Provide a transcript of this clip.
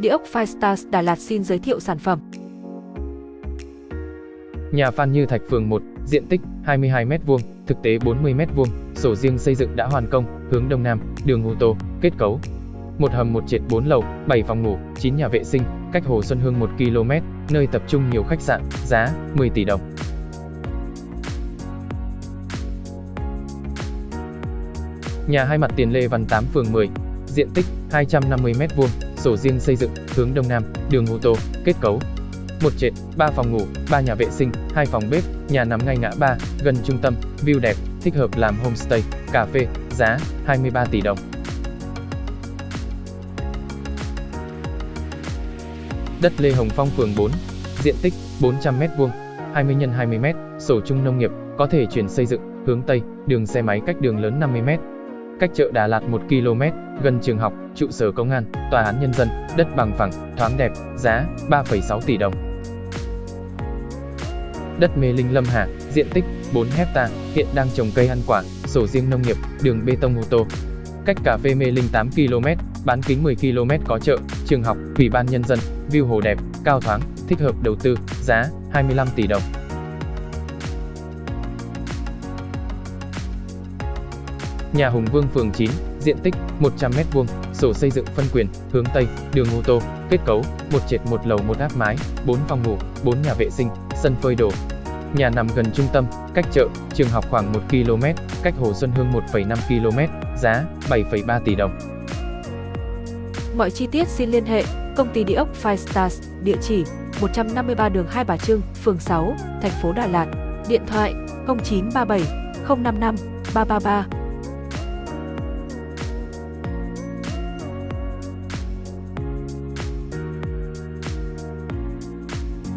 Địa ốc Firestars Đà Lạt xin giới thiệu sản phẩm. Nhà Phan Như Thạch phường 1, diện tích 22m2, thực tế 40m2, sổ riêng xây dựng đã hoàn công, hướng đông nam, đường ô tô, kết cấu. Một hầm một triệt 4 lầu, 7 phòng ngủ, 9 nhà vệ sinh, cách Hồ Xuân Hương 1 km, nơi tập trung nhiều khách sạn, giá 10 tỷ đồng. Nhà hai mặt tiền Lê Văn 8 phường 10, diện tích 250m2, sổ riêng xây dựng, hướng đông nam, đường ô tô, kết cấu. Một trệt, 3 phòng ngủ, 3 nhà vệ sinh, 2 phòng bếp, nhà nằm ngay ngã ba, gần trung tâm, view đẹp, thích hợp làm homestay, cà phê, giá 23 tỷ đồng. Đất Lê Hồng Phong phường 4, diện tích 400m2, 20 x 20m, sổ chung nông nghiệp, có thể chuyển xây dựng, hướng Tây, đường xe máy cách đường lớn 50m, cách chợ Đà Lạt 1 km, gần trường học, trụ sở công an, tòa án nhân dân, đất bằng phẳng, thoáng đẹp, giá 3,6 tỷ đồng. Đất Mê Linh Lâm Hà, diện tích 4 hecta, hiện đang trồng cây ăn quả, sổ riêng nông nghiệp, đường bê tông ô tô. Cách cà phê Mê Linh 8 km, bán kính 10 km có chợ, trường học, ủy ban nhân dân, view hồ đẹp, cao thoáng, thích hợp đầu tư, giá 25 tỷ đồng. Nhà Hùng Vương phường 9, diện tích 100m2, sổ xây dựng phân quyền, hướng Tây, đường ô tô, kết cấu, một trệt một lầu một áp mái, 4 phòng ngủ, 4 nhà vệ sinh, sân phơi đồ. Nhà nằm gần trung tâm, cách chợ, trường học khoảng 1 km, cách Hồ Xuân Hương 1,5 km, giá 7,3 tỷ đồng. Mọi chi tiết xin liên hệ công ty địa ốc Five Stars, địa chỉ 153 đường Hai Bà Trưng, phường 6, thành phố Đà Lạt, điện thoại 0937 055 333